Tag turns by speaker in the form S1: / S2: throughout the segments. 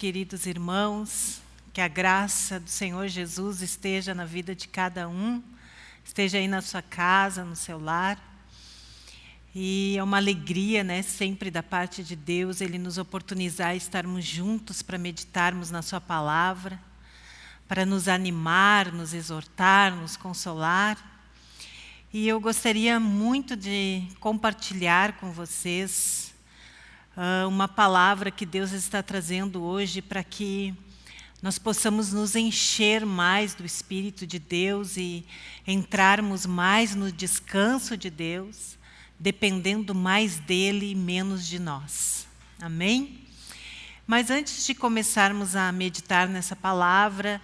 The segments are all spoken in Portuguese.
S1: queridos irmãos. Que a graça do Senhor Jesus esteja na vida de cada um, esteja aí na sua casa, no seu lar. E é uma alegria, né, sempre da parte de Deus, Ele nos oportunizar estarmos juntos para meditarmos na Sua palavra, para nos animar, nos exortar, nos consolar. E eu gostaria muito de compartilhar com vocês uh, uma palavra que Deus está trazendo hoje para que nós possamos nos encher mais do Espírito de Deus e entrarmos mais no descanso de Deus, dependendo mais dEle e menos de nós. Amém? Mas antes de começarmos a meditar nessa palavra,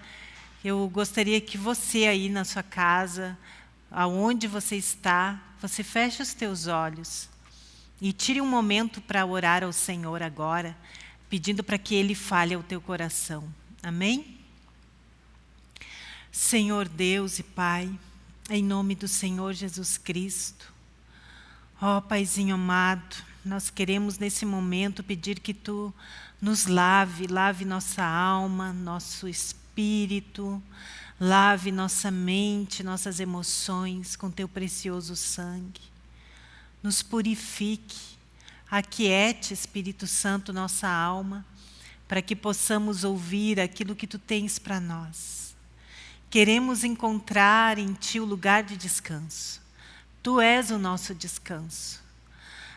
S1: eu gostaria que você aí na sua casa, aonde você está, você feche os teus olhos e tire um momento para orar ao Senhor agora, pedindo para que Ele fale ao teu coração. Amém? Senhor Deus e Pai, em nome do Senhor Jesus Cristo, ó Paizinho amado, nós queremos nesse momento pedir que Tu nos lave, lave nossa alma, nosso espírito, lave nossa mente, nossas emoções com Teu precioso sangue nos purifique, aquiete, Espírito Santo, nossa alma, para que possamos ouvir aquilo que Tu tens para nós. Queremos encontrar em Ti o lugar de descanso. Tu és o nosso descanso.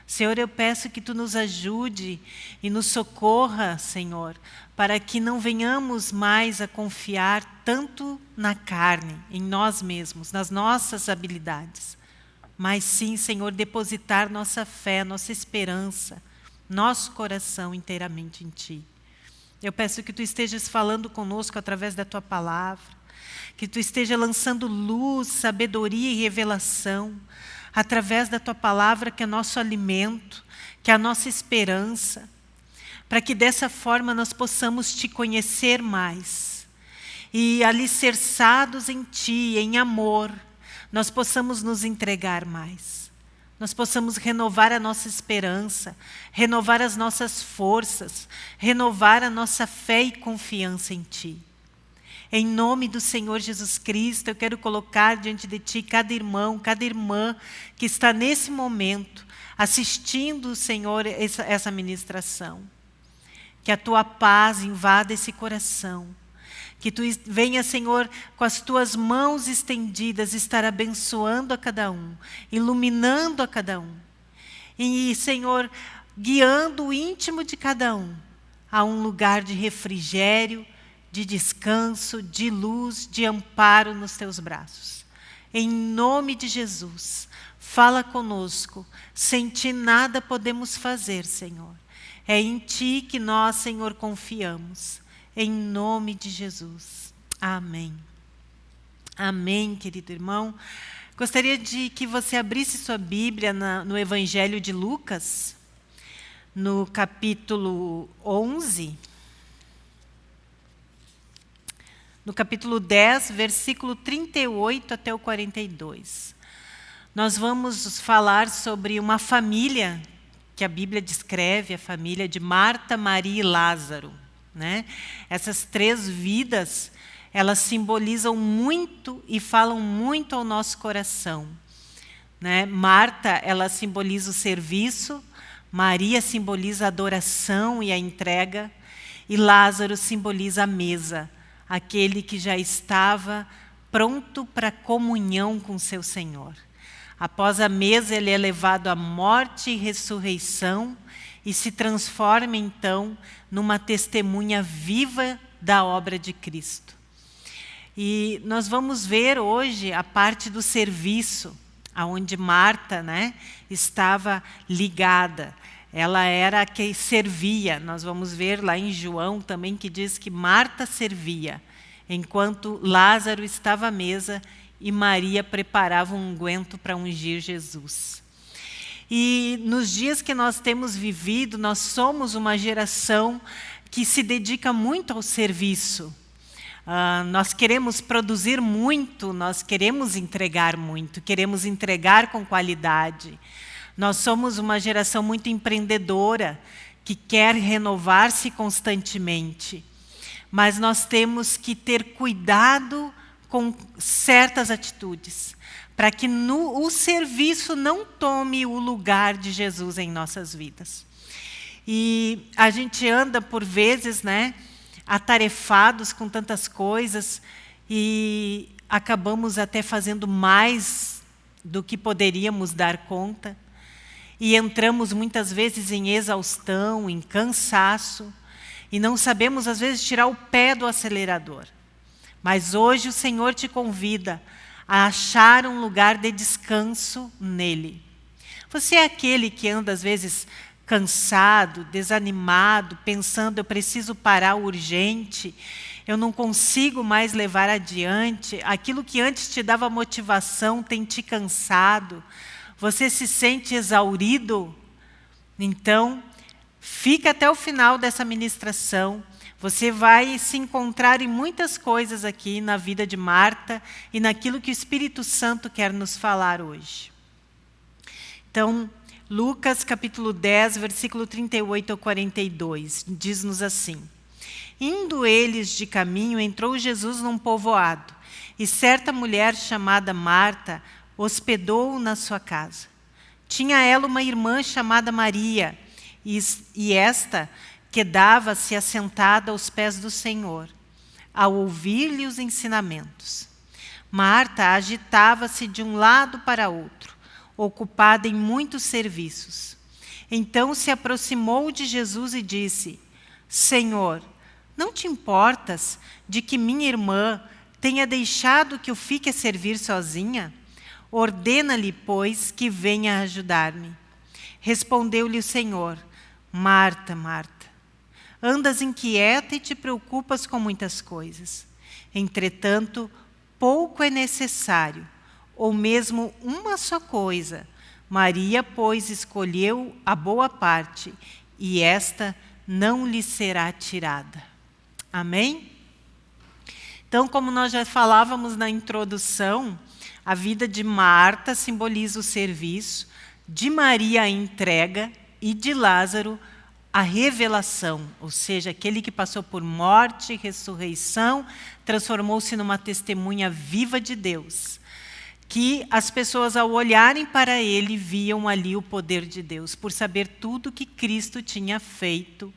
S1: Senhor, eu peço que Tu nos ajude e nos socorra, Senhor, para que não venhamos mais a confiar tanto na carne, em nós mesmos, nas nossas habilidades, mas sim, Senhor, depositar nossa fé, nossa esperança, nosso coração inteiramente em Ti. Eu peço que Tu estejas falando conosco através da Tua palavra, que Tu esteja lançando luz, sabedoria e revelação, através da Tua palavra, que é nosso alimento, que é a nossa esperança, para que dessa forma nós possamos Te conhecer mais, e alicerçados em Ti, em amor, nós possamos nos entregar mais. Nós possamos renovar a nossa esperança, renovar as nossas forças, renovar a nossa fé e confiança em Ti. Em nome do Senhor Jesus Cristo, eu quero colocar diante de Ti cada irmão, cada irmã que está nesse momento assistindo, Senhor, essa, essa ministração. Que a Tua paz invada esse coração que tu venha, Senhor, com as tuas mãos estendidas, estar abençoando a cada um, iluminando a cada um. E, Senhor, guiando o íntimo de cada um a um lugar de refrigério, de descanso, de luz, de amparo nos teus braços. Em nome de Jesus, fala conosco. Sem ti nada podemos fazer, Senhor. É em ti que nós, Senhor, confiamos em nome de Jesus. Amém. Amém, querido irmão. Gostaria de que você abrisse sua Bíblia na, no Evangelho de Lucas, no capítulo 11. No capítulo 10, versículo 38 até o 42. Nós vamos falar sobre uma família que a Bíblia descreve, a família de Marta, Maria e Lázaro. Né? Essas três vidas, elas simbolizam muito e falam muito ao nosso coração. Né? Marta, ela simboliza o serviço, Maria simboliza a adoração e a entrega, e Lázaro simboliza a mesa, aquele que já estava pronto para comunhão com seu Senhor. Após a mesa, ele é levado à morte e ressurreição, e se transforma então numa testemunha viva da obra de Cristo. E nós vamos ver hoje a parte do serviço, aonde Marta né, estava ligada. Ela era a que servia. Nós vamos ver lá em João também que diz que Marta servia, enquanto Lázaro estava à mesa e Maria preparava um unguento para ungir Jesus. E nos dias que nós temos vivido, nós somos uma geração que se dedica muito ao serviço. Uh, nós queremos produzir muito, nós queremos entregar muito, queremos entregar com qualidade. Nós somos uma geração muito empreendedora, que quer renovar-se constantemente. Mas nós temos que ter cuidado com certas atitudes, para que no, o serviço não tome o lugar de Jesus em nossas vidas. E a gente anda, por vezes, né, atarefados com tantas coisas e acabamos até fazendo mais do que poderíamos dar conta. E entramos muitas vezes em exaustão, em cansaço, e não sabemos, às vezes, tirar o pé do acelerador. Mas hoje o Senhor te convida a achar um lugar de descanso nele. Você é aquele que anda, às vezes, cansado, desanimado, pensando, eu preciso parar urgente, eu não consigo mais levar adiante, aquilo que antes te dava motivação tem te cansado, você se sente exaurido, então, fica até o final dessa ministração, você vai se encontrar em muitas coisas aqui na vida de Marta e naquilo que o Espírito Santo quer nos falar hoje. Então, Lucas capítulo 10, versículo 38 ao 42, diz-nos assim. Indo eles de caminho, entrou Jesus num povoado, e certa mulher chamada Marta hospedou-o na sua casa. Tinha ela uma irmã chamada Maria, e, e esta quedava-se assentada aos pés do Senhor, ao ouvir-lhe os ensinamentos. Marta agitava-se de um lado para outro, ocupada em muitos serviços. Então se aproximou de Jesus e disse, Senhor, não te importas de que minha irmã tenha deixado que eu fique a servir sozinha? Ordena-lhe, pois, que venha ajudar-me. Respondeu-lhe o Senhor, Marta, Marta, andas inquieta e te preocupas com muitas coisas. Entretanto, pouco é necessário ou mesmo uma só coisa. Maria, pois, escolheu a boa parte, e esta não lhe será tirada. Amém? Então, como nós já falávamos na introdução, a vida de Marta simboliza o serviço, de Maria a entrega e de Lázaro a revelação, ou seja, aquele que passou por morte e ressurreição, transformou-se numa testemunha viva de Deus que as pessoas, ao olharem para ele, viam ali o poder de Deus, por saber tudo que Cristo tinha feito,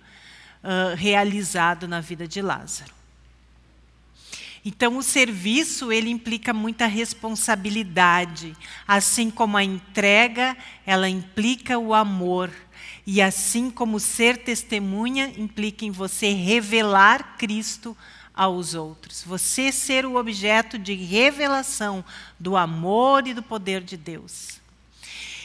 S1: uh, realizado na vida de Lázaro. Então, o serviço ele implica muita responsabilidade, assim como a entrega, ela implica o amor, e assim como ser testemunha implica em você revelar Cristo aos outros. Você ser o objeto de revelação do amor e do poder de Deus.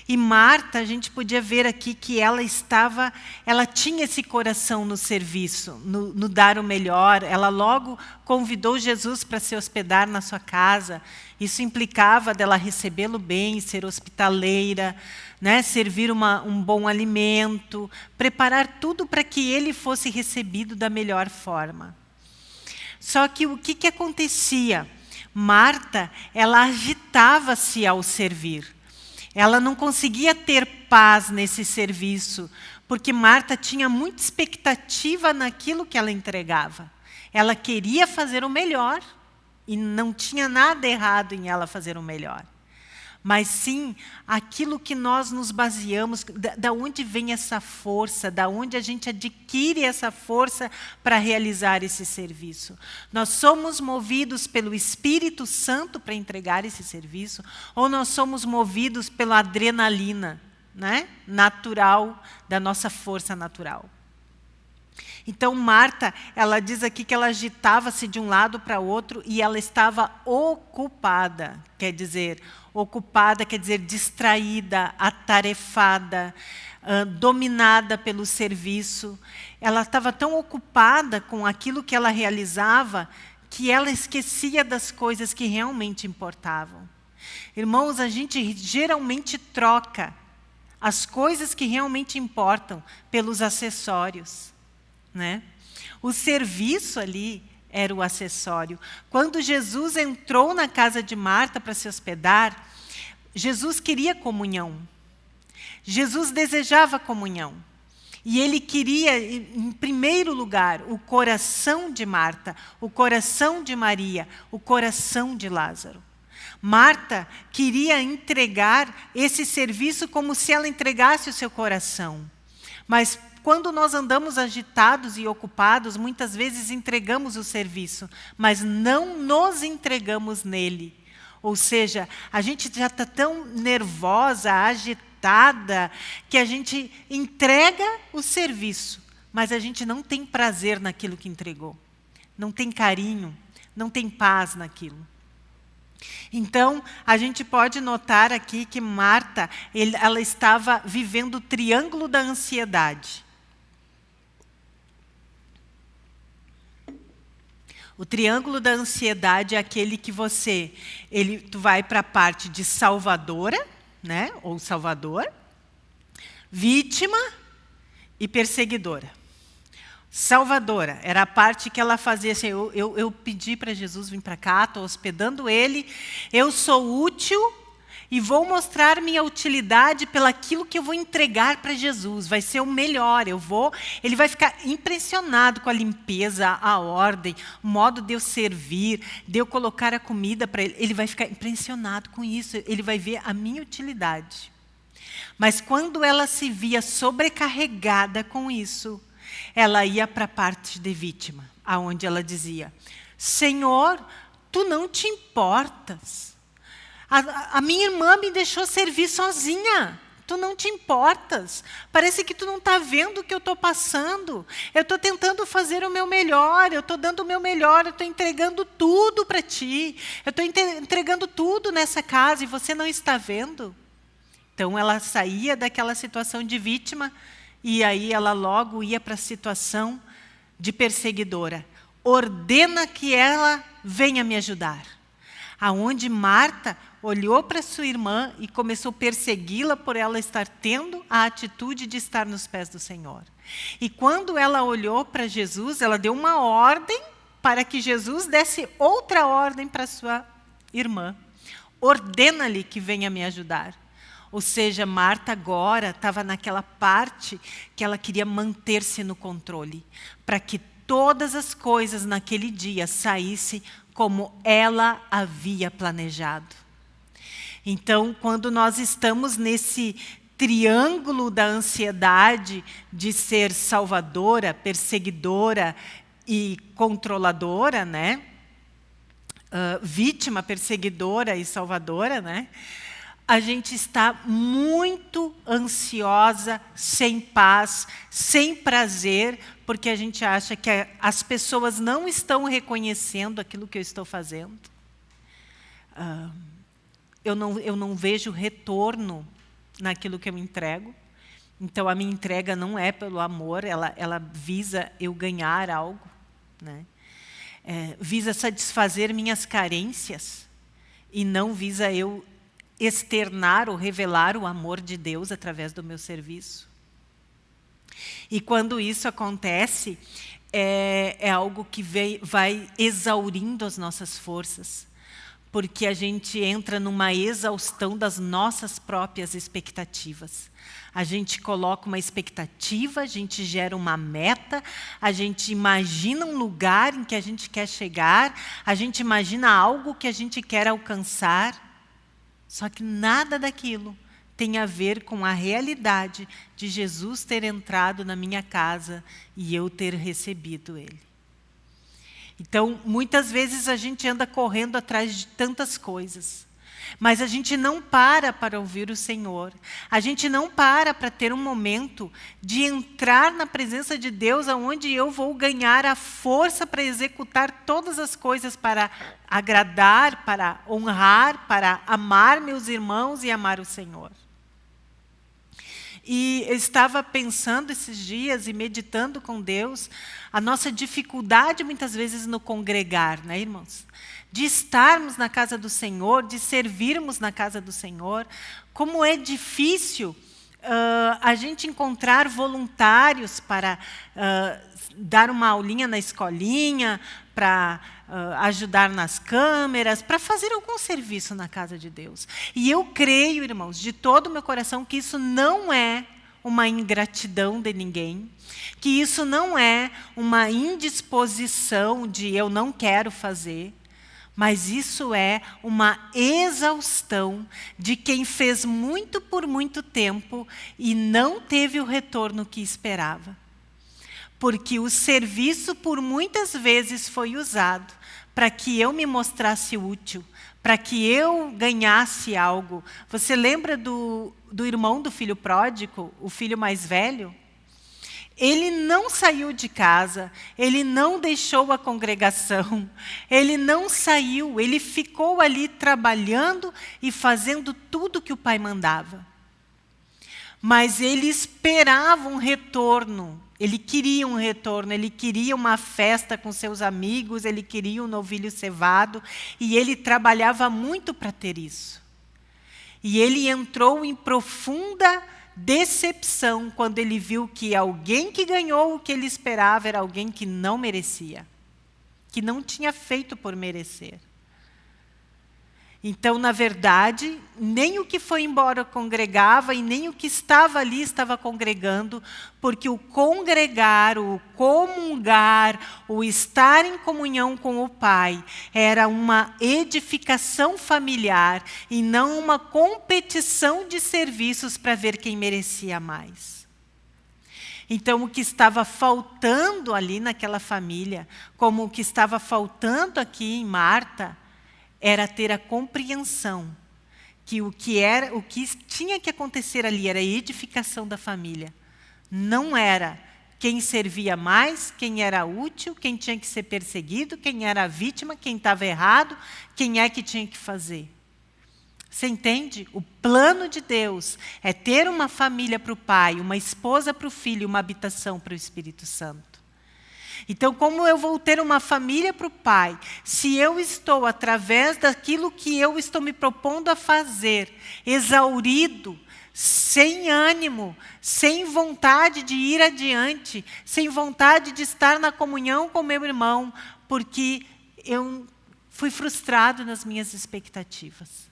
S1: E Marta, a gente podia ver aqui que ela estava, ela tinha esse coração no serviço, no, no dar o melhor. Ela logo convidou Jesus para se hospedar na sua casa. Isso implicava dela recebê-lo bem, ser hospitaleira, né, servir uma, um bom alimento, preparar tudo para que ele fosse recebido da melhor forma. Só que o que, que acontecia? Marta, ela agitava-se ao servir. Ela não conseguia ter paz nesse serviço, porque Marta tinha muita expectativa naquilo que ela entregava. Ela queria fazer o melhor, e não tinha nada errado em ela fazer o melhor mas sim aquilo que nós nos baseamos, da, da onde vem essa força, da onde a gente adquire essa força para realizar esse serviço. Nós somos movidos pelo Espírito Santo para entregar esse serviço, ou nós somos movidos pela adrenalina né, natural, da nossa força natural. Então, Marta, ela diz aqui que ela agitava-se de um lado para outro e ela estava ocupada, quer dizer, ocupada quer dizer distraída, atarefada, uh, dominada pelo serviço. Ela estava tão ocupada com aquilo que ela realizava que ela esquecia das coisas que realmente importavam. Irmãos, a gente geralmente troca as coisas que realmente importam pelos acessórios. Né? O serviço ali era o acessório. Quando Jesus entrou na casa de Marta para se hospedar, Jesus queria comunhão. Jesus desejava comunhão. E ele queria, em primeiro lugar, o coração de Marta, o coração de Maria, o coração de Lázaro. Marta queria entregar esse serviço como se ela entregasse o seu coração. Mas quando nós andamos agitados e ocupados, muitas vezes entregamos o serviço, mas não nos entregamos nele. Ou seja, a gente já está tão nervosa, agitada, que a gente entrega o serviço, mas a gente não tem prazer naquilo que entregou. Não tem carinho, não tem paz naquilo. Então, a gente pode notar aqui que Marta, ele, ela estava vivendo o triângulo da ansiedade. O triângulo da ansiedade é aquele que você, ele, tu vai para a parte de salvadora, né, ou salvador, vítima e perseguidora. Salvadora, era a parte que ela fazia assim, eu, eu, eu pedi para Jesus vir para cá, estou hospedando ele, eu sou útil e vou mostrar minha utilidade pelaquilo que eu vou entregar para Jesus. Vai ser o melhor. Eu vou, ele vai ficar impressionado com a limpeza, a ordem, o modo de eu servir, de eu colocar a comida para ele. Ele vai ficar impressionado com isso. Ele vai ver a minha utilidade. Mas quando ela se via sobrecarregada com isso, ela ia para a parte de vítima, aonde ela dizia: Senhor, tu não te importas. A, a minha irmã me deixou servir sozinha. Tu não te importas. Parece que tu não está vendo o que eu estou passando. Eu estou tentando fazer o meu melhor. Eu estou dando o meu melhor. Eu estou entregando tudo para ti. Eu estou entregando tudo nessa casa e você não está vendo. Então ela saía daquela situação de vítima e aí ela logo ia para a situação de perseguidora. Ordena que ela venha me ajudar. Aonde Marta olhou para sua irmã e começou a persegui-la por ela estar tendo a atitude de estar nos pés do Senhor. E quando ela olhou para Jesus, ela deu uma ordem para que Jesus desse outra ordem para sua irmã. Ordena-lhe que venha me ajudar. Ou seja, Marta agora estava naquela parte que ela queria manter-se no controle, para que todas as coisas naquele dia saíssem como ela havia planejado. Então, quando nós estamos nesse triângulo da ansiedade de ser salvadora, perseguidora e controladora, né? Uh, vítima, perseguidora e salvadora, né? a gente está muito ansiosa, sem paz, sem prazer, porque a gente acha que as pessoas não estão reconhecendo aquilo que eu estou fazendo. Uh, eu, não, eu não vejo retorno naquilo que eu entrego. Então, a minha entrega não é pelo amor, ela, ela visa eu ganhar algo. Né? É, visa satisfazer minhas carências e não visa eu externar ou revelar o amor de Deus através do meu serviço. E quando isso acontece, é, é algo que vem, vai exaurindo as nossas forças, porque a gente entra numa exaustão das nossas próprias expectativas. A gente coloca uma expectativa, a gente gera uma meta, a gente imagina um lugar em que a gente quer chegar, a gente imagina algo que a gente quer alcançar, só que nada daquilo tem a ver com a realidade de Jesus ter entrado na minha casa e eu ter recebido Ele. Então, muitas vezes a gente anda correndo atrás de tantas coisas. Mas a gente não para para ouvir o Senhor. A gente não para para ter um momento de entrar na presença de Deus, aonde eu vou ganhar a força para executar todas as coisas para agradar, para honrar, para amar meus irmãos e amar o Senhor. E eu estava pensando esses dias e meditando com Deus a nossa dificuldade muitas vezes no congregar, né, irmãos? de estarmos na casa do Senhor, de servirmos na casa do Senhor. Como é difícil uh, a gente encontrar voluntários para uh, dar uma aulinha na escolinha, para uh, ajudar nas câmeras, para fazer algum serviço na casa de Deus. E eu creio, irmãos, de todo o meu coração, que isso não é uma ingratidão de ninguém, que isso não é uma indisposição de eu não quero fazer, mas isso é uma exaustão de quem fez muito por muito tempo e não teve o retorno que esperava. Porque o serviço por muitas vezes foi usado para que eu me mostrasse útil, para que eu ganhasse algo. Você lembra do, do irmão do filho pródigo, o filho mais velho? Ele não saiu de casa, ele não deixou a congregação, ele não saiu, ele ficou ali trabalhando e fazendo tudo que o pai mandava. Mas ele esperava um retorno, ele queria um retorno, ele queria uma festa com seus amigos, ele queria um novilho cevado, e ele trabalhava muito para ter isso. E ele entrou em profunda decepção quando ele viu que alguém que ganhou o que ele esperava era alguém que não merecia, que não tinha feito por merecer. Então, na verdade, nem o que foi embora congregava e nem o que estava ali estava congregando, porque o congregar, o comungar, o estar em comunhão com o Pai, era uma edificação familiar e não uma competição de serviços para ver quem merecia mais. Então, o que estava faltando ali naquela família, como o que estava faltando aqui em Marta, era ter a compreensão que o que era, o que tinha que acontecer ali era a edificação da família. Não era quem servia mais, quem era útil, quem tinha que ser perseguido, quem era a vítima, quem estava errado, quem é que tinha que fazer. Você entende? O plano de Deus é ter uma família para o pai, uma esposa para o filho, uma habitação para o Espírito Santo. Então, como eu vou ter uma família para o Pai, se eu estou, através daquilo que eu estou me propondo a fazer, exaurido, sem ânimo, sem vontade de ir adiante, sem vontade de estar na comunhão com meu irmão, porque eu fui frustrado nas minhas expectativas.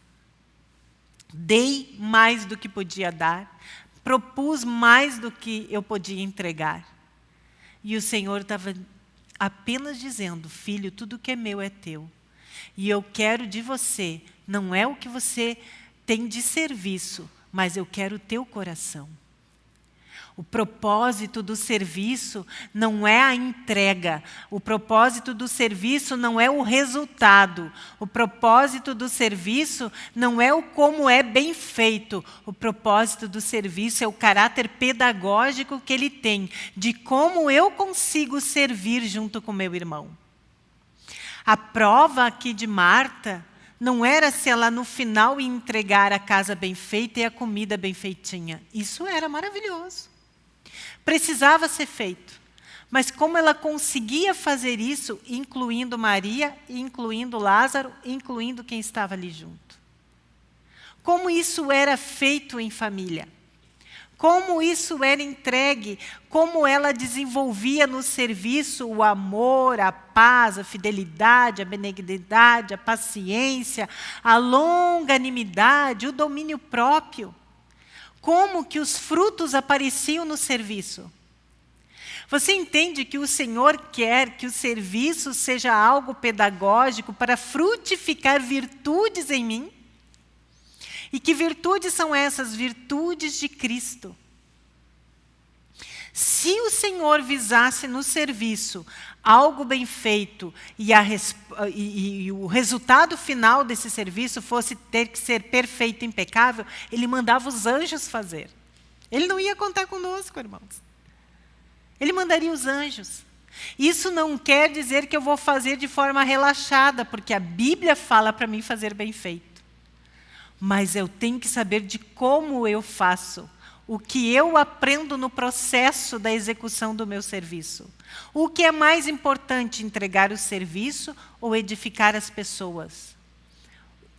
S1: Dei mais do que podia dar, propus mais do que eu podia entregar. E o Senhor estava apenas dizendo, filho, tudo que é meu é teu. E eu quero de você, não é o que você tem de serviço, mas eu quero o teu coração. O propósito do serviço não é a entrega. O propósito do serviço não é o resultado. O propósito do serviço não é o como é bem feito. O propósito do serviço é o caráter pedagógico que ele tem, de como eu consigo servir junto com meu irmão. A prova aqui de Marta não era se ela no final entregar a casa bem feita e a comida bem feitinha. Isso era maravilhoso. Precisava ser feito. Mas como ela conseguia fazer isso, incluindo Maria, incluindo Lázaro, incluindo quem estava ali junto? Como isso era feito em família? Como isso era entregue? Como ela desenvolvia no serviço o amor, a paz, a fidelidade, a benignidade, a paciência, a longanimidade, o domínio próprio? Como que os frutos apareciam no serviço. Você entende que o Senhor quer que o serviço seja algo pedagógico para frutificar virtudes em mim? E que virtudes são essas? Virtudes de Cristo. Se o Senhor visasse no serviço algo bem feito e, a, e, e, o resultado final desse serviço fosse ter que ser perfeito, impecável, ele mandava os anjos fazer. Ele não ia contar conosco, irmãos. Ele mandaria os anjos. Isso não quer dizer que eu vou fazer de forma relaxada, porque a Bíblia fala para mim fazer bem feito. Mas eu tenho que saber de como eu faço o que eu aprendo no processo da execução do meu serviço. O que é mais importante, entregar o serviço ou edificar as pessoas?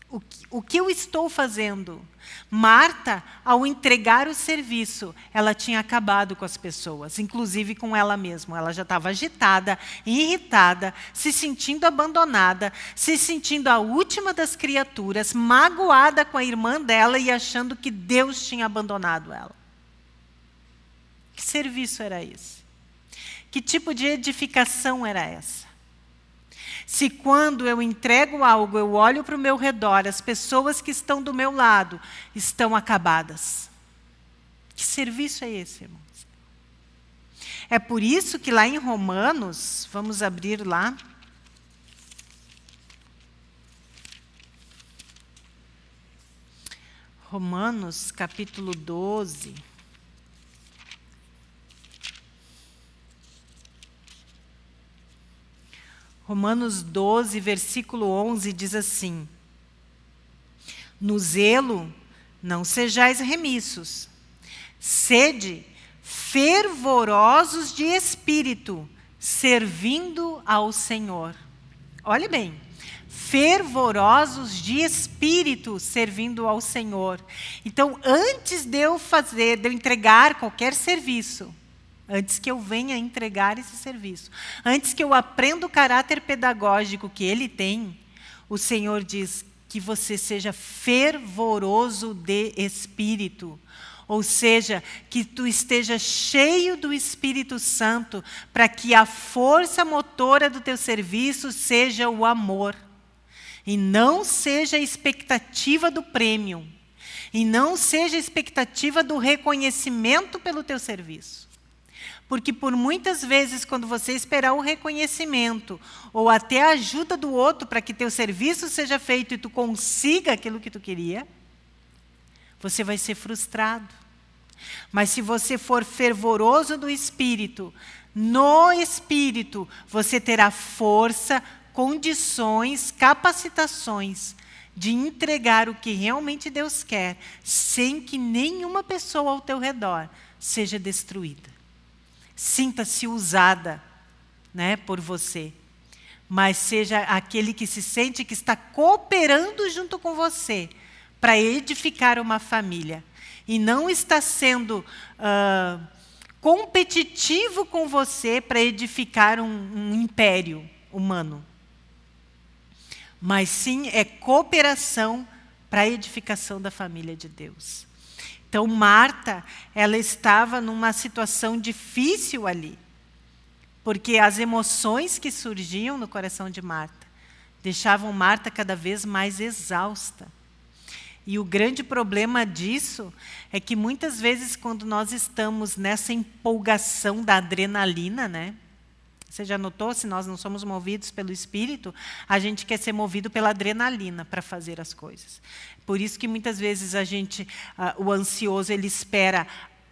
S1: O que, o que eu estou fazendo? Marta, ao entregar o serviço, ela tinha acabado com as pessoas, inclusive com ela mesma. Ela já estava agitada, irritada, se sentindo abandonada, se sentindo a última das criaturas, magoada com a irmã dela e achando que Deus tinha abandonado ela. Que serviço era esse? Que tipo de edificação era essa? Se quando eu entrego algo, eu olho para o meu redor, as pessoas que estão do meu lado estão acabadas. Que serviço é esse, irmãos? É por isso que lá em Romanos, vamos abrir lá. Romanos capítulo 12. Romanos 12, versículo 11 diz assim: No zelo não sejais remissos, sede fervorosos de espírito, servindo ao Senhor. Olhe bem, fervorosos de espírito, servindo ao Senhor. Então, antes de eu fazer, de eu entregar qualquer serviço, antes que eu venha entregar esse serviço, antes que eu aprenda o caráter pedagógico que ele tem, o Senhor diz que você seja fervoroso de espírito. Ou seja, que tu esteja cheio do Espírito Santo, para que a força motora do teu serviço seja o amor. E não seja a expectativa do prêmio. E não seja a expectativa do reconhecimento pelo teu serviço. Porque por muitas vezes, quando você esperar o reconhecimento ou até a ajuda do outro para que teu serviço seja feito e tu consiga aquilo que tu queria, você vai ser frustrado. Mas se você for fervoroso do Espírito, no Espírito, você terá força, condições, capacitações de entregar o que realmente Deus quer, sem que nenhuma pessoa ao teu redor seja destruída sinta-se usada né, por você, mas seja aquele que se sente que está cooperando junto com você para edificar uma família. E não está sendo uh, competitivo com você para edificar um, um império humano, mas sim é cooperação para a edificação da família de Deus. Então, Marta, ela estava numa situação difícil ali, porque as emoções que surgiam no coração de Marta deixavam Marta cada vez mais exausta. E o grande problema disso é que muitas vezes quando nós estamos nessa empolgação da adrenalina, né? Você já notou, se nós não somos movidos pelo Espírito, a gente quer ser movido pela adrenalina para fazer as coisas. Por isso que muitas vezes a gente, uh, o ansioso, ele espera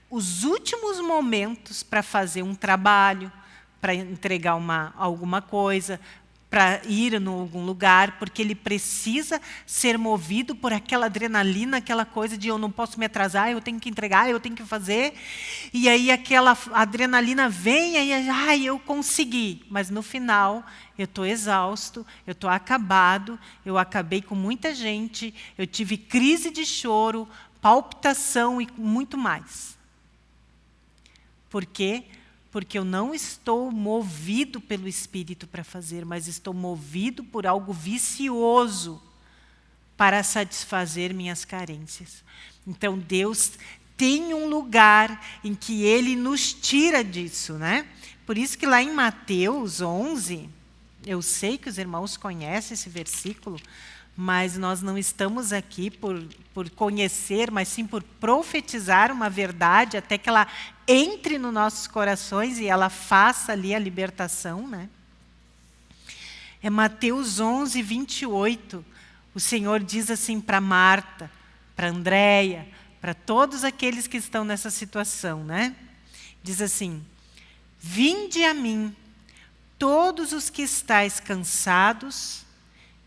S1: os últimos momentos para fazer um trabalho, para entregar uma, alguma coisa, para ir em algum lugar, porque ele precisa ser movido por aquela adrenalina, aquela coisa de eu não posso me atrasar, eu tenho que entregar, eu tenho que fazer. E aí aquela adrenalina vem e ai, eu consegui. Mas no final eu estou exausto, eu estou acabado, eu acabei com muita gente, eu tive crise de choro, palpitação e muito mais. Por quê? Porque porque eu não estou movido pelo Espírito para fazer, mas estou movido por algo vicioso para satisfazer minhas carências. Então, Deus tem um lugar em que Ele nos tira disso. Né? Por isso que lá em Mateus 11, eu sei que os irmãos conhecem esse versículo, mas nós não estamos aqui por, por conhecer, mas sim por profetizar uma verdade até que ela entre nos nossos corações e ela faça ali a libertação. Né? É Mateus 11, 28. O Senhor diz assim para Marta, para Andréia, para todos aqueles que estão nessa situação. Né? Diz assim, Vinde a mim, todos os que estáis cansados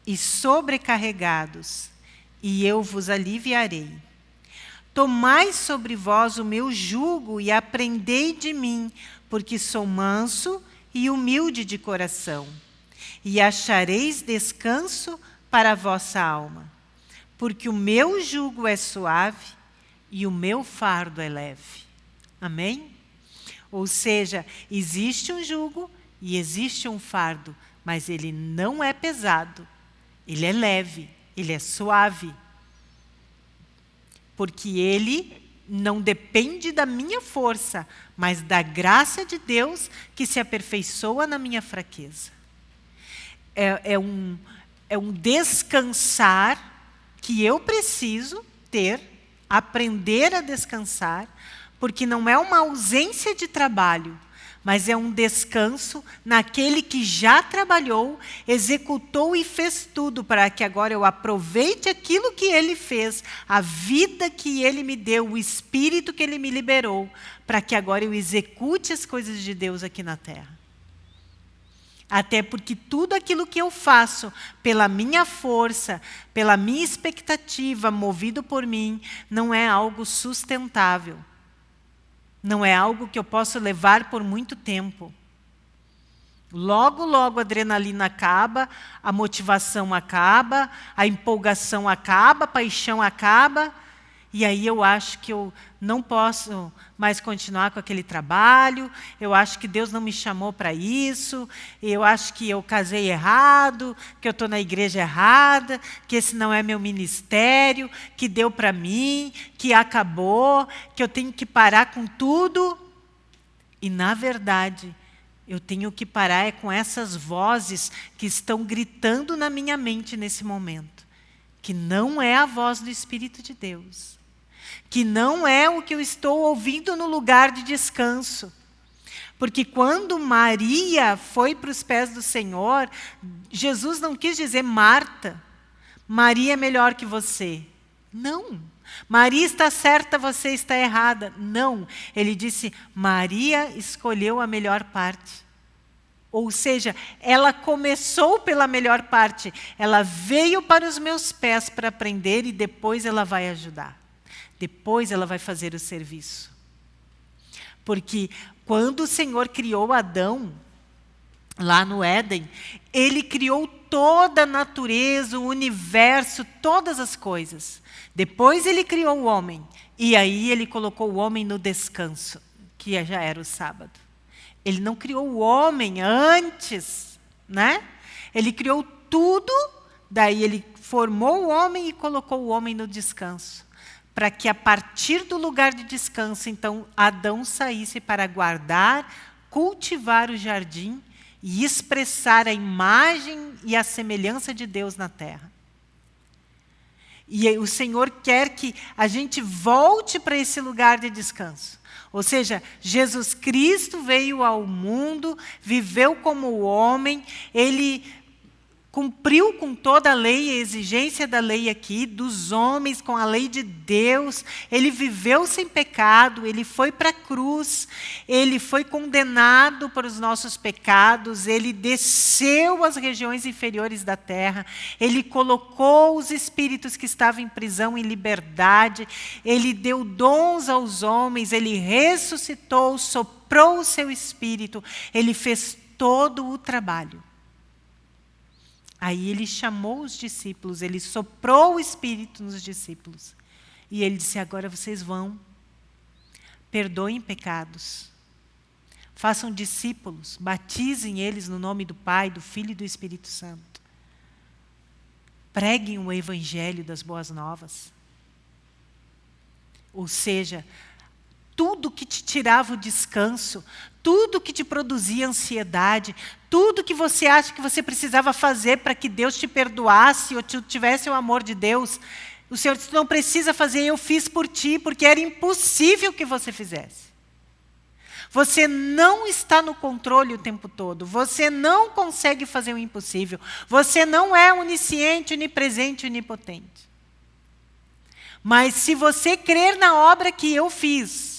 S1: e sobrecarregados, e eu vos aliviarei. Tomai sobre vós o meu jugo e aprendei de mim, porque sou manso e humilde de coração, e achareis descanso para a vossa alma, porque o meu jugo é suave e o meu fardo é leve. Amém? Ou seja, existe um jugo e existe um fardo, mas ele não é pesado ele é leve, ele é suave. Porque ele não depende da minha força, mas da graça de Deus que se aperfeiçoa na minha fraqueza. É, é, um, é um descansar que eu preciso ter, aprender a descansar, porque não é uma ausência de trabalho, mas é um descanso naquele que já trabalhou, executou e fez tudo para que agora eu aproveite aquilo que ele fez, a vida que ele me deu, o espírito que ele me liberou, para que agora eu execute as coisas de Deus aqui na terra. Até porque tudo aquilo que eu faço pela minha força, pela minha expectativa, movido por mim, não é algo sustentável. Não é algo que eu posso levar por muito tempo. Logo, logo a adrenalina acaba, a motivação acaba, a empolgação acaba, a paixão acaba, e aí eu acho que eu não posso mais continuar com aquele trabalho, eu acho que Deus não me chamou para isso, eu acho que eu casei errado, que eu estou na igreja errada, que esse não é meu ministério, que deu para mim, que acabou, que eu tenho que parar com tudo. E, na verdade, eu tenho que parar é com essas vozes que estão gritando na minha mente nesse momento, que não é a voz do Espírito de Deus que não é o que eu estou ouvindo no lugar de descanso. Porque quando Maria foi para os pés do Senhor, Jesus não quis dizer Marta, Maria é melhor que você. Não. Maria está certa, você está errada. Não. Ele disse: Maria escolheu a melhor parte. Ou seja, ela começou pela melhor parte. Ela veio para os meus pés para aprender e depois ela vai ajudar. Depois ela vai fazer o serviço. Porque quando o Senhor criou Adão, lá no Éden, ele criou toda a natureza, o universo, todas as coisas. Depois ele criou o homem. E aí ele colocou o homem no descanso, que já era o sábado. Ele não criou o homem antes, né? Ele criou tudo, daí ele formou o homem e colocou o homem no descanso para que a partir do lugar de descanso, então, Adão saísse para guardar, cultivar o jardim e expressar a imagem e a semelhança de Deus na terra. E o Senhor quer que a gente volte para esse lugar de descanso. Ou seja, Jesus Cristo veio ao mundo, viveu como homem, ele cumpriu com toda a lei, a exigência da lei aqui, dos homens, com a lei de Deus. Ele viveu sem pecado, ele foi para a cruz, ele foi condenado por os nossos pecados, ele desceu às regiões inferiores da terra, ele colocou os espíritos que estavam em prisão em liberdade, ele deu dons aos homens, ele ressuscitou, soprou o seu espírito, ele fez todo o trabalho. Aí ele chamou os discípulos, ele soprou o Espírito nos discípulos. E ele disse: agora vocês vão, perdoem pecados, façam discípulos, batizem eles no nome do Pai, do Filho e do Espírito Santo. Preguem o Evangelho das Boas Novas. Ou seja, tudo que te tirava o descanso, tudo que te produzia ansiedade, tudo que você acha que você precisava fazer para que Deus te perdoasse ou tivesse o amor de Deus, o Senhor disse, não precisa fazer, eu fiz por ti, porque era impossível que você fizesse. Você não está no controle o tempo todo. Você não consegue fazer o impossível. Você não é onisciente, onipresente, onipotente. Mas se você crer na obra que eu fiz,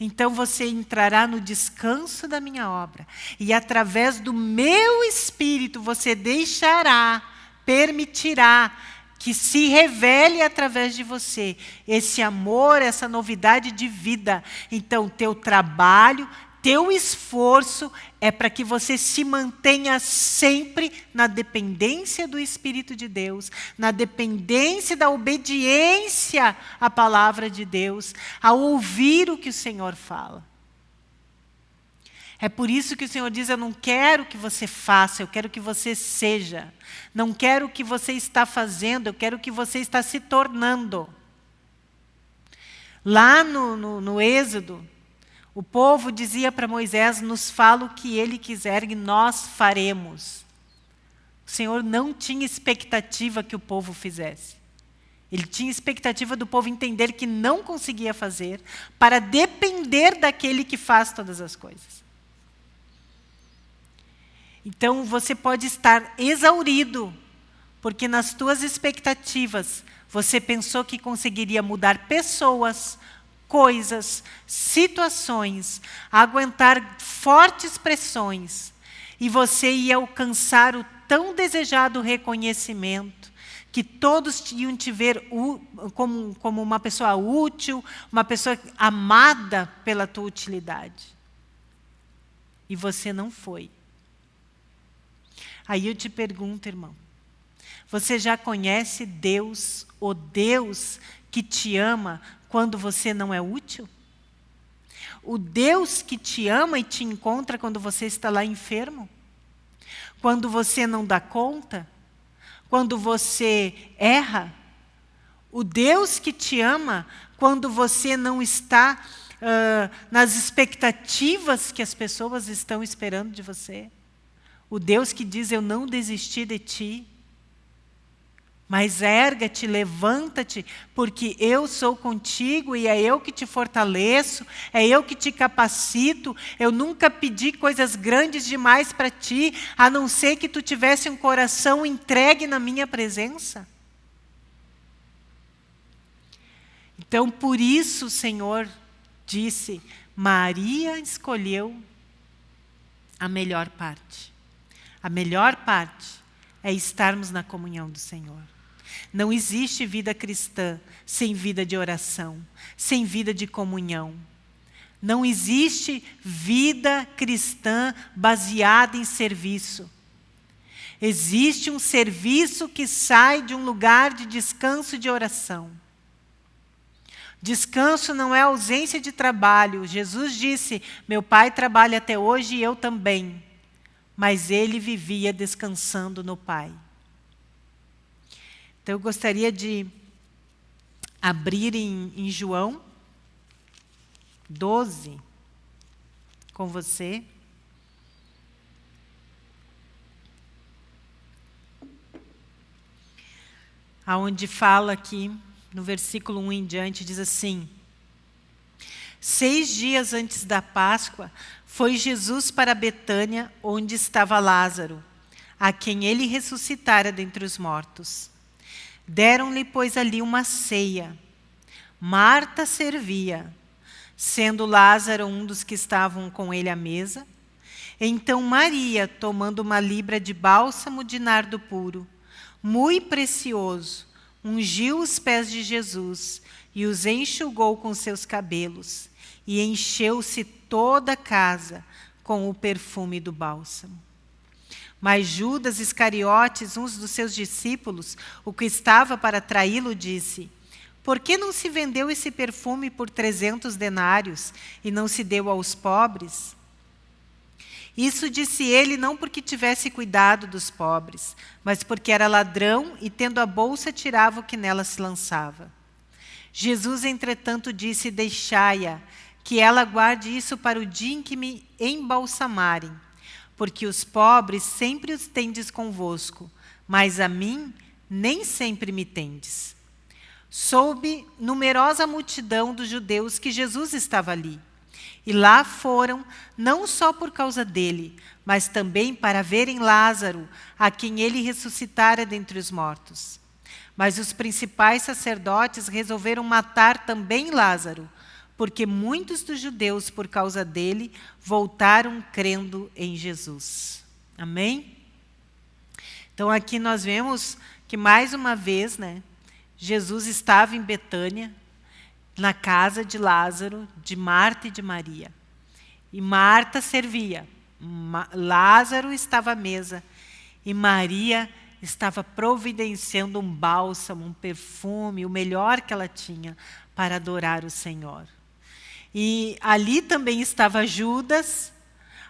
S1: então você entrará no descanso da minha obra. E através do meu espírito você deixará, permitirá que se revele através de você esse amor, essa novidade de vida. Então, teu trabalho, teu esforço é para que você se mantenha sempre na dependência do Espírito de Deus, na dependência da obediência à palavra de Deus, a ouvir o que o Senhor fala. É por isso que o Senhor diz: Eu não quero que você faça, eu quero que você seja. Não quero o que você está fazendo, eu quero que você está se tornando. Lá no, no, no Êxodo, o povo dizia para Moisés: Nos fala o que ele quiser e nós faremos. O Senhor não tinha expectativa que o povo fizesse. Ele tinha expectativa do povo entender que não conseguia fazer, para depender daquele que faz todas as coisas. Então você pode estar exaurido, porque nas tuas expectativas você pensou que conseguiria mudar pessoas, coisas, situações, aguentar fortes pressões, e você ia alcançar o tão desejado reconhecimento, que todos iam te ver como, como uma pessoa útil, uma pessoa amada pela tua utilidade. E você não foi. Aí eu te pergunto, irmão, você já conhece Deus, o Deus que te ama quando você não é útil? O Deus que te ama e te encontra quando você está lá enfermo? Quando você não dá conta? Quando você erra? O Deus que te ama quando você não está uh, nas expectativas que as pessoas estão esperando de você? O Deus que diz: Eu não desisti de ti. Mas erga-te, levanta-te, porque eu sou contigo e é eu que te fortaleço, é eu que te capacito. Eu nunca pedi coisas grandes demais para ti, a não ser que tu tivesse um coração entregue na minha presença. Então, por isso o Senhor disse: Maria escolheu a melhor parte. A melhor parte é estarmos na comunhão do Senhor. Não existe vida cristã sem vida de oração, sem vida de comunhão. Não existe vida cristã baseada em serviço. Existe um serviço que sai de um lugar de descanso e de oração. Descanso não é ausência de trabalho. Jesus disse: Meu pai trabalha até hoje e eu também mas ele vivia descansando no Pai. Então eu gostaria de abrir em, em João 12 com você. Aonde fala aqui, no versículo 1 em diante, diz assim: Seis dias antes da Páscoa, foi Jesus para Betânia, onde estava Lázaro, a quem ele ressuscitara dentre os mortos. Deram-lhe, pois, ali uma ceia. Marta servia, sendo Lázaro um dos que estavam com ele à mesa. Então Maria, tomando uma libra de bálsamo de nardo puro, muito precioso, ungiu os pés de Jesus e os enxugou com seus cabelos, e encheu-se toda a casa com o perfume do bálsamo. Mas Judas Iscariotes, um dos seus discípulos, o que estava para traí-lo, disse: Por que não se vendeu esse perfume por trezentos denários e não se deu aos pobres? Isso disse ele não porque tivesse cuidado dos pobres, mas porque era ladrão e, tendo a bolsa, tirava o que nela se lançava. Jesus, entretanto, disse: Deixai-a, que ela guarde isso para o dia em que me embalsamarem, porque os pobres sempre os tendes convosco, mas a mim nem sempre me tendes. Soube numerosa multidão dos judeus que Jesus estava ali. E lá foram, não só por causa dele, mas também para verem Lázaro, a quem ele ressuscitara dentre os mortos. Mas os principais sacerdotes resolveram matar também Lázaro, porque muitos dos judeus, por causa dele, voltaram crendo em Jesus. Amém? Então aqui nós vemos que mais uma vez, né, Jesus estava em Betânia, na casa de Lázaro, de Marta e de Maria. E Marta servia, Lázaro estava à mesa e Maria estava providenciando um bálsamo, um perfume, o melhor que ela tinha para adorar o Senhor. E ali também estava Judas,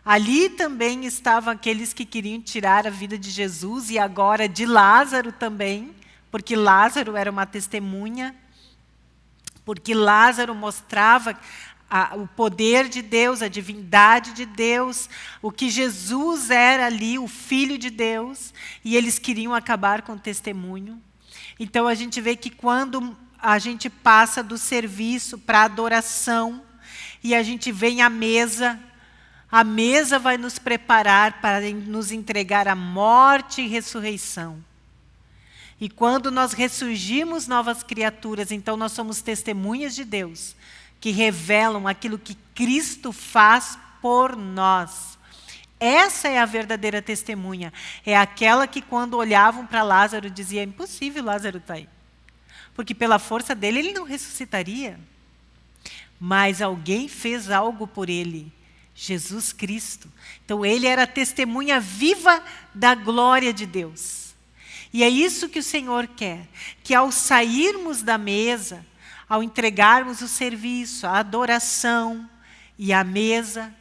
S1: ali também estavam aqueles que queriam tirar a vida de Jesus e agora de Lázaro também, porque Lázaro era uma testemunha porque Lázaro mostrava a, o poder de Deus, a divindade de Deus, o que Jesus era ali, o Filho de Deus, e eles queriam acabar com o testemunho. Então a gente vê que quando a gente passa do serviço para adoração, e a gente vem à mesa, a mesa vai nos preparar para nos entregar a morte e ressurreição. E quando nós ressurgimos novas criaturas, então nós somos testemunhas de Deus, que revelam aquilo que Cristo faz por nós. Essa é a verdadeira testemunha. É aquela que, quando olhavam para Lázaro, dizia: é impossível Lázaro estar tá aí. Porque pela força dele, ele não ressuscitaria. Mas alguém fez algo por ele. Jesus Cristo. Então, ele era testemunha viva da glória de Deus. E é isso que o Senhor quer, que ao sairmos da mesa, ao entregarmos o serviço, a adoração e a mesa,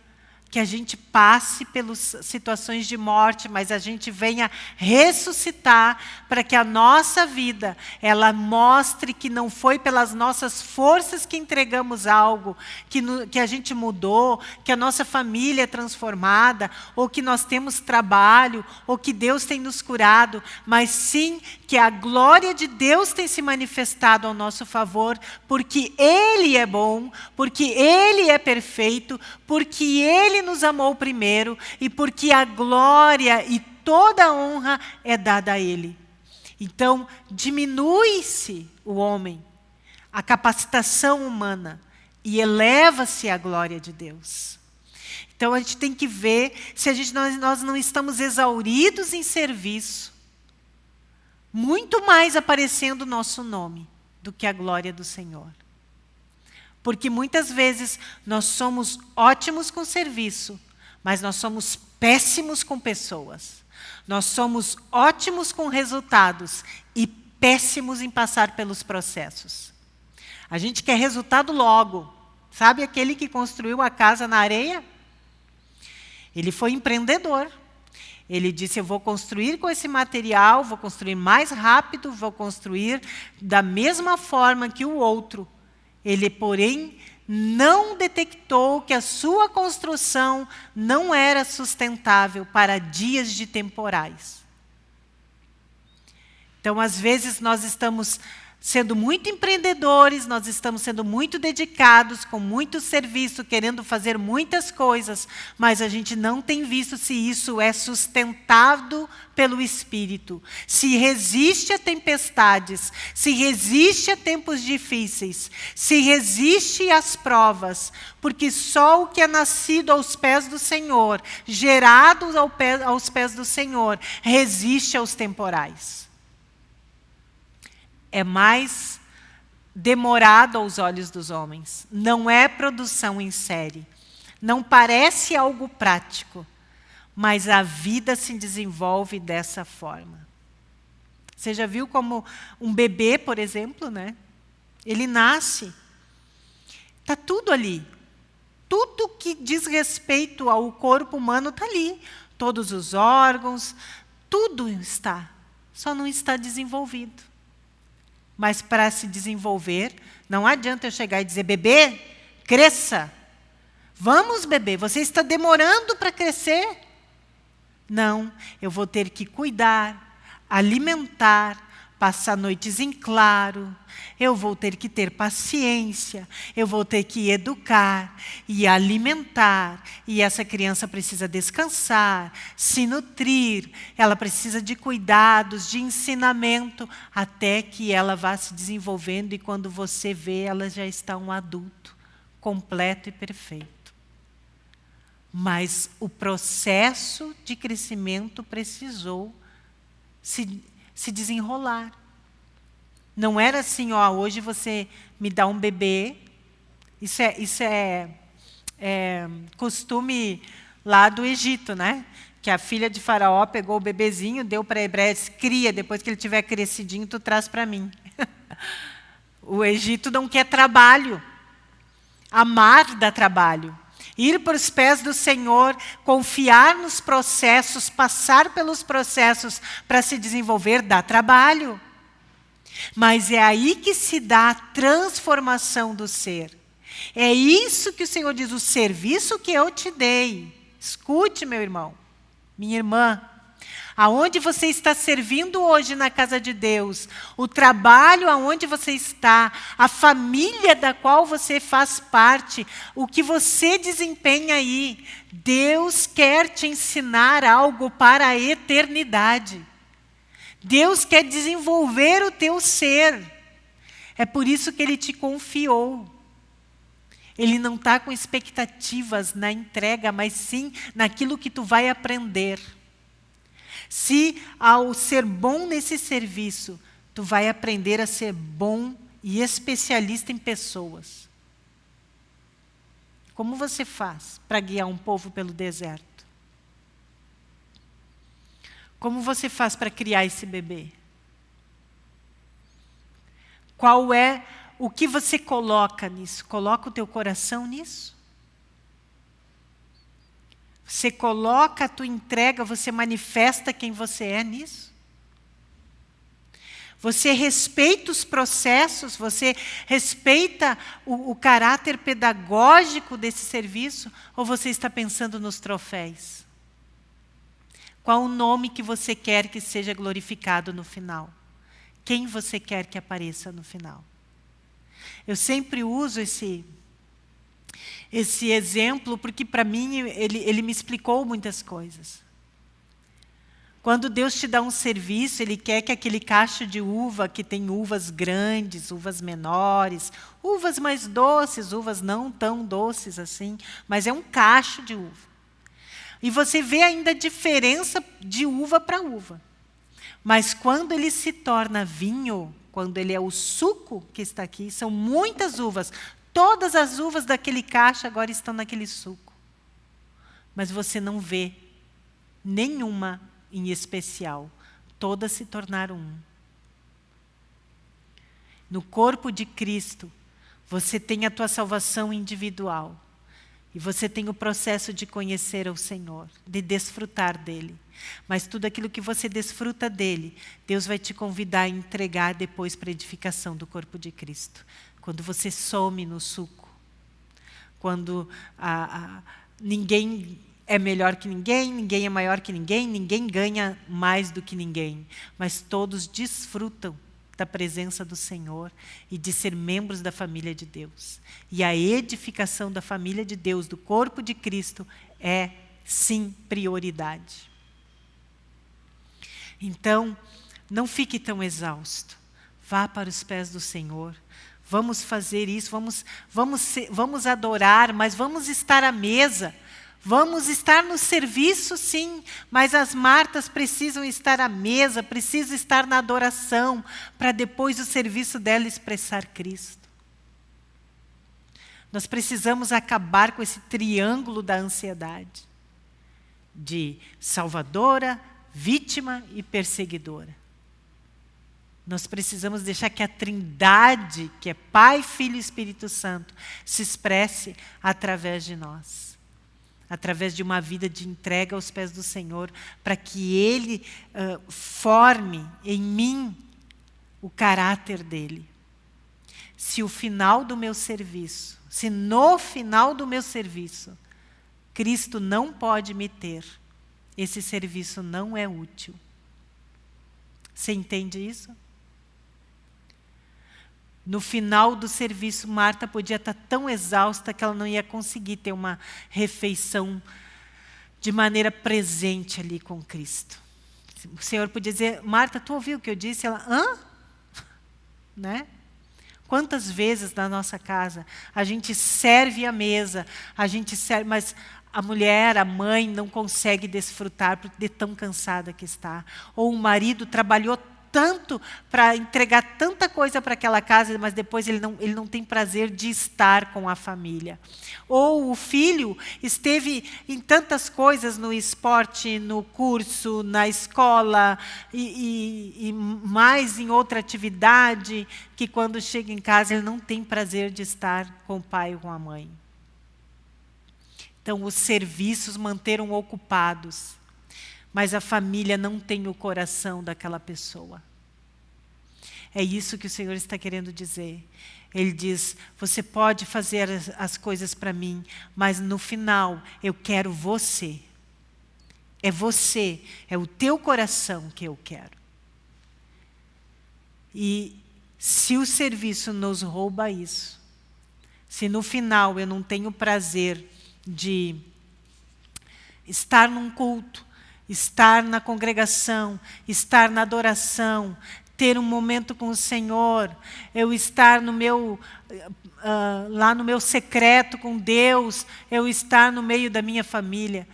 S1: que a gente passe pelas situações de morte, mas a gente venha ressuscitar para que a nossa vida ela mostre que não foi pelas nossas forças que entregamos algo, que, no, que a gente mudou, que a nossa família é transformada, ou que nós temos trabalho, ou que Deus tem nos curado, mas sim que a glória de Deus tem se manifestado ao nosso favor, porque Ele é bom, porque Ele é perfeito, porque Ele nos amou primeiro e porque a glória e toda a honra é dada a Ele. Então, diminui-se o homem, a capacitação humana, e eleva-se a glória de Deus. Então, a gente tem que ver se a gente, nós, nós não estamos exauridos em serviço, muito mais aparecendo o nosso nome do que a glória do Senhor. Porque muitas vezes nós somos ótimos com serviço, mas nós somos péssimos com pessoas. Nós somos ótimos com resultados e péssimos em passar pelos processos. A gente quer resultado logo. Sabe aquele que construiu a casa na areia? Ele foi empreendedor. Ele disse: Eu vou construir com esse material, vou construir mais rápido, vou construir da mesma forma que o outro. Ele, porém, não detectou que a sua construção não era sustentável para dias de temporais. Então, às vezes, nós estamos sendo muito empreendedores, nós estamos sendo muito dedicados, com muito serviço, querendo fazer muitas coisas, mas a gente não tem visto se isso é sustentado pelo Espírito, se resiste a tempestades, se resiste a tempos difíceis, se resiste às provas, porque só o que é nascido aos pés do Senhor, gerado aos pés do Senhor, resiste aos temporais é mais demorado aos olhos dos homens. Não é produção em série. Não parece algo prático, mas a vida se desenvolve dessa forma. Você já viu como um bebê, por exemplo, né? Ele nasce. Está tudo ali. Tudo que diz respeito ao corpo humano está ali. Todos os órgãos, tudo está. Só não está desenvolvido. Mas para se desenvolver, não adianta eu chegar e dizer, bebê, cresça. Vamos, bebê, você está demorando para crescer. Não, eu vou ter que cuidar, alimentar, passar noites em claro, eu vou ter que ter paciência, eu vou ter que educar e alimentar, e essa criança precisa descansar, se nutrir, ela precisa de cuidados, de ensinamento, até que ela vá se desenvolvendo e quando você vê, ela já está um adulto, completo e perfeito. Mas o processo de crescimento precisou se se desenrolar. Não era assim, ó, hoje você me dá um bebê. Isso é, isso é, é costume lá do Egito, né? Que a filha de Faraó pegou o bebezinho, deu para Hebreu, disse, cria, depois que ele tiver crescidinho, tu traz para mim. o Egito não quer trabalho. Amar dá trabalho ir para os pés do Senhor, confiar nos processos, passar pelos processos para se desenvolver, dá trabalho. Mas é aí que se dá a transformação do ser. É isso que o Senhor diz, o serviço que eu te dei. Escute, meu irmão, minha irmã. Aonde você está servindo hoje na casa de Deus, o trabalho aonde você está, a família da qual você faz parte, o que você desempenha aí, Deus quer te ensinar algo para a eternidade. Deus quer desenvolver o teu ser. É por isso que Ele te confiou. Ele não está com expectativas na entrega, mas sim naquilo que tu vai aprender. Se ao ser bom nesse serviço, tu vai aprender a ser bom e especialista em pessoas. Como você faz para guiar um povo pelo deserto? Como você faz para criar esse bebê? Qual é o que você coloca nisso? Coloca o teu coração nisso? Você coloca a tua entrega, você manifesta quem você é nisso? Você respeita os processos, você respeita o, o, caráter pedagógico desse serviço, ou você está pensando nos troféus? Qual o nome que você quer que seja glorificado no final? Quem você quer que apareça no final? Eu sempre uso esse, esse exemplo porque, para mim, ele, ele me explicou muitas coisas. Quando Deus te dá um serviço, Ele quer que aquele cacho de uva, que tem uvas grandes, uvas menores, uvas mais doces, uvas não tão doces assim, mas é um cacho de uva. E você vê ainda a diferença de uva para uva. Mas quando ele se torna vinho, quando ele é o suco que está aqui, são muitas uvas. Todas as uvas daquele caixa agora estão naquele suco. Mas você não vê nenhuma em especial. Todas se tornaram um. No corpo de Cristo, você tem a tua salvação individual. E você tem o processo de conhecer o Senhor, de desfrutar dEle. Mas tudo aquilo que você desfruta dEle, Deus vai te convidar a entregar depois para a edificação do corpo de Cristo. Quando você some no suco, quando a, a, ninguém é melhor que ninguém, ninguém é maior que ninguém, ninguém ganha mais do que ninguém, mas todos desfrutam da presença do Senhor e de ser membros da família de Deus. E a edificação da família de Deus, do corpo de Cristo, é sim prioridade. Então, não fique tão exausto. Vá para os pés do Senhor. Vamos fazer isso, vamos, vamos, vamos adorar, mas vamos estar à mesa Vamos estar no serviço, sim, mas as Martas precisam estar à mesa, precisam estar na adoração, para depois o serviço dela expressar Cristo. Nós precisamos acabar com esse triângulo da ansiedade de salvadora, vítima e perseguidora. Nós precisamos deixar que a trindade, que é Pai, Filho e Espírito Santo, se expresse através de nós através de uma vida de entrega aos pés do Senhor, para que Ele uh, forme em mim o caráter dEle. Se o final do meu serviço, se no final do meu serviço, Cristo não pode me ter, esse serviço não é útil. Você entende isso? No final do serviço, Marta podia estar tão exausta que ela não ia conseguir ter uma refeição de maneira presente ali com Cristo. O Senhor podia dizer, Marta, tu ouviu o que eu disse? Ela, hã? Né? Quantas vezes na nossa casa a gente serve a mesa, a gente serve, mas a mulher, a mãe não consegue desfrutar de tão cansada que está. Ou o marido trabalhou tanto para entregar tanta coisa para aquela casa, mas depois ele não, ele não tem prazer de estar com a família. Ou o filho esteve em tantas coisas no esporte, no curso, na escola e, e, e mais em outra atividade, que quando chega em casa ele não tem prazer de estar com o pai ou com a mãe. Então, os serviços manteram ocupados mas a família não tem o coração daquela pessoa. É isso que o Senhor está querendo dizer. Ele diz: Você pode fazer as, as coisas para mim, mas no final eu quero você. É você, é o teu coração que eu quero. E se o serviço nos rouba isso, se no final eu não tenho prazer de estar num culto, estar na congregação, estar na adoração, ter um momento com o Senhor, eu estar no meu, uh, lá no meu secreto com Deus, eu estar no meio da minha família,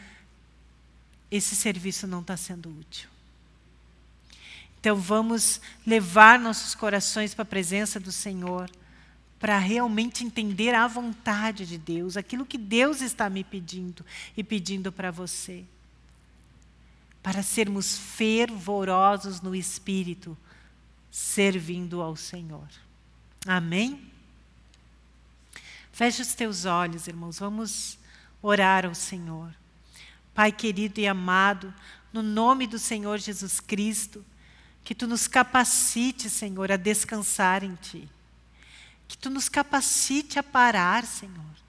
S1: esse serviço não está sendo útil. Então vamos levar nossos corações para a presença do Senhor, para realmente entender a vontade de Deus, aquilo que Deus está me pedindo e pedindo para você. Para sermos fervorosos no Espírito, servindo ao Senhor. Amém? Feche os teus olhos, irmãos, vamos orar ao Senhor. Pai querido e amado, no nome do Senhor Jesus Cristo, que Tu nos capacite, Senhor, a descansar em Ti. Que Tu nos capacite a parar, Senhor.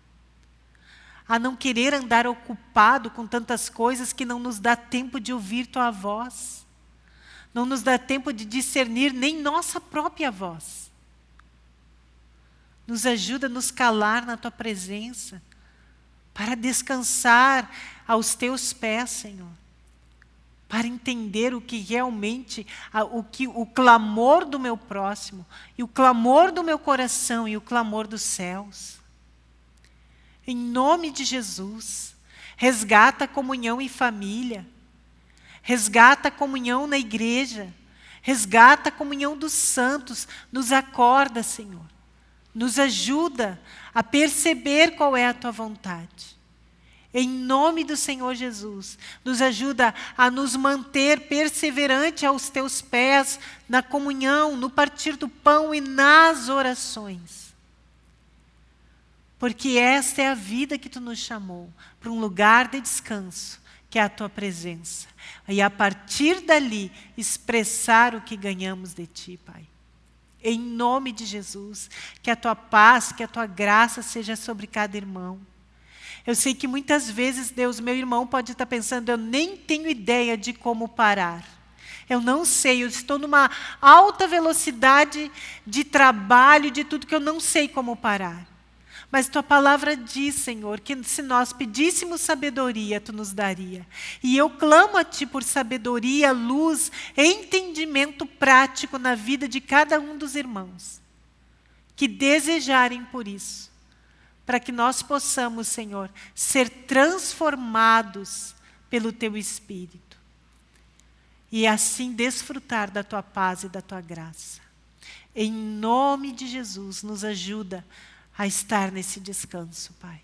S1: A não querer andar ocupado com tantas coisas que não nos dá tempo de ouvir Tua voz não nos dá tempo de discernir nem nossa própria voz. Nos ajuda a nos calar na Tua presença, para descansar aos Teus pés, Senhor. Para entender o que realmente, o, que, o clamor do meu próximo, e o clamor do meu coração, e o clamor dos céus. Em nome de Jesus, resgata a comunhão e família resgata a comunhão na igreja, resgata a comunhão dos santos, nos acorda, Senhor. Nos ajuda a perceber qual é a tua vontade. Em nome do Senhor Jesus, nos ajuda a nos manter perseverante aos teus pés, na comunhão, no partir do pão e nas orações. Porque esta é a vida que tu nos chamou, para um lugar de descanso, que é a tua presença. E a partir dali, expressar o que ganhamos de ti, Pai. Em nome de Jesus, que a tua paz, que a tua graça seja sobre cada irmão. Eu sei que muitas vezes, Deus, meu irmão pode estar pensando, eu nem tenho ideia de como parar. Eu não sei, eu estou numa alta velocidade de trabalho, de tudo que eu não sei como parar. Mas tua palavra diz, Senhor, que se nós pedíssemos sabedoria, tu nos daria. E eu clamo a ti por sabedoria, luz, entendimento prático na vida de cada um dos irmãos que desejarem por isso, para que nós possamos, Senhor, ser transformados pelo teu espírito e assim desfrutar da tua paz e da tua graça. Em nome de Jesus, nos ajuda a estar nesse descanso, Pai.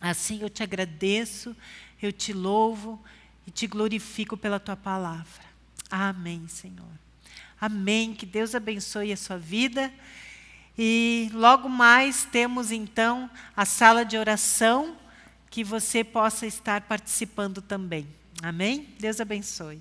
S1: Assim eu te agradeço, eu te louvo e te glorifico pela tua palavra. Amém, Senhor. Amém. Que Deus abençoe a sua vida. E logo mais temos então a sala de oração que você possa estar participando também. Amém? Deus abençoe.